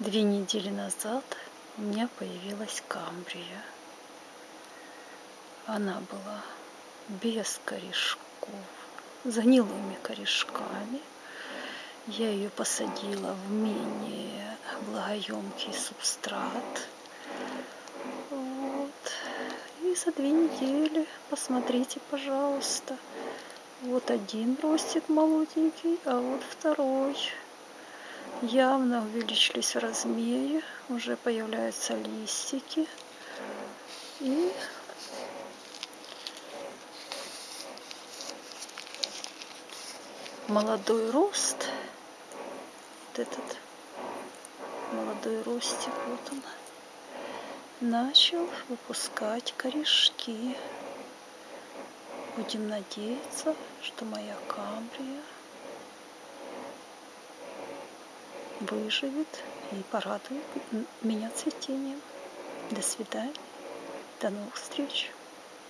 Две недели назад у меня появилась камбрия. Она была без корешков, за гнилыми корешками. Я ее посадила в менее влагоемкий субстрат. Вот. И за две недели, посмотрите, пожалуйста, вот один ростик молоденький, а вот второй явно увеличились в размере, уже появляются листики. И молодой рост, вот этот молодой ростик, вот он, начал выпускать корешки. Будем надеяться, что моя камбрия выживет и порадует меня цветением. До свидания. До новых встреч.